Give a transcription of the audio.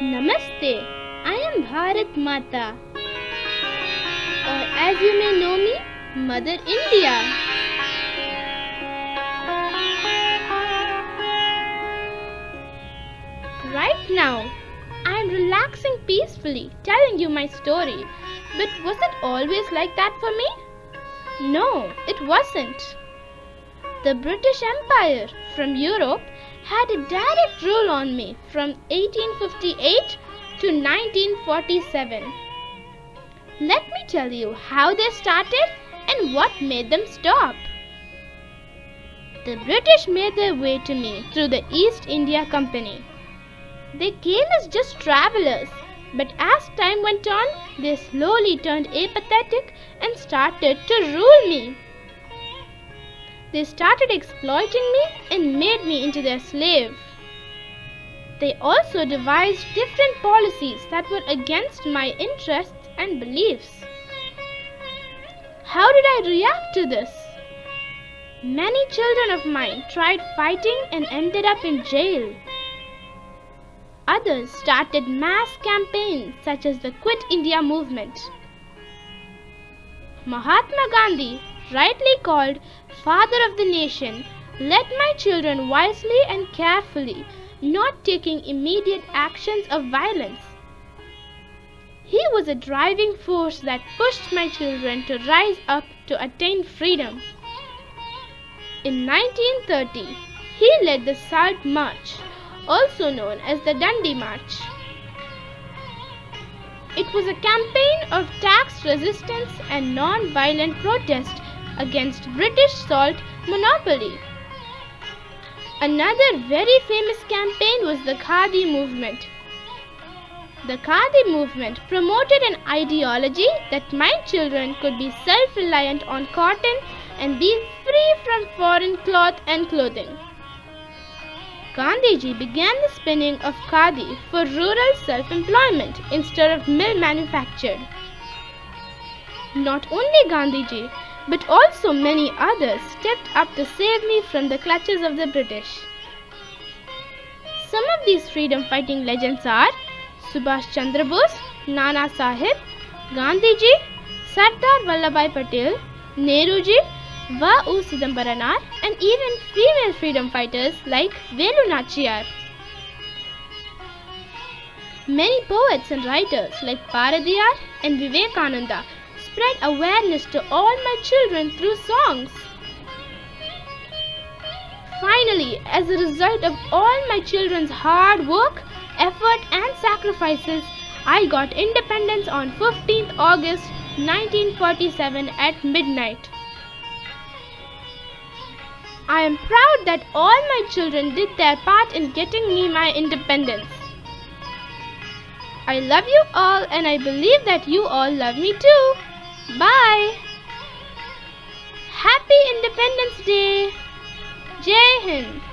Namaste. I am Bharat Mata. Or as you may know me, Mother India. Right now, I am relaxing peacefully, telling you my story. But was it always like that for me? No, it wasn't. The British Empire from Europe had a direct rule on me from 1858 to 1947. Let me tell you how they started and what made them stop. The British made their way to me through the East India Company. They came as just travelers, but as time went on, they slowly turned apathetic and started to rule me. They started exploiting me and made me into their slave. They also devised different policies that were against my interests and beliefs. How did I react to this? Many children of mine tried fighting and ended up in jail. Others started mass campaigns such as the Quit India movement. Mahatma Gandhi, rightly called Father of the Nation, led my children wisely and carefully, not taking immediate actions of violence. He was a driving force that pushed my children to rise up to attain freedom. In 1930, he led the Salt March, also known as the Dandi March. It was a campaign of tax resistance and non-violent protest against British salt monopoly. Another very famous campaign was the Khadi movement. The Khadi movement promoted an ideology that my children could be self-reliant on cotton and be free from foreign cloth and clothing. Gandhiji began the spinning of khadi for rural self-employment instead of mill manufactured. Not only Gandhiji, but also many others stepped up to save me from the clutches of the British. Some of these freedom fighting legends are Subhash Chandra Bose, Nana Sahib, Gandhiji, Sardar Vallabhbhai Patel, Nehruji, Va.U. Sidambaranar and even female freedom fighters like Velu Nachiyar. Many poets and writers like Bharatiyar and Vivekananda spread awareness to all my children through songs. Finally, as a result of all my children's hard work, effort and sacrifices, I got independence on 15th August 1947 at midnight. I am proud that all my children did their part in getting me my independence. I love you all and I believe that you all love me too. Bye. Happy Independence Day. Jai Hind.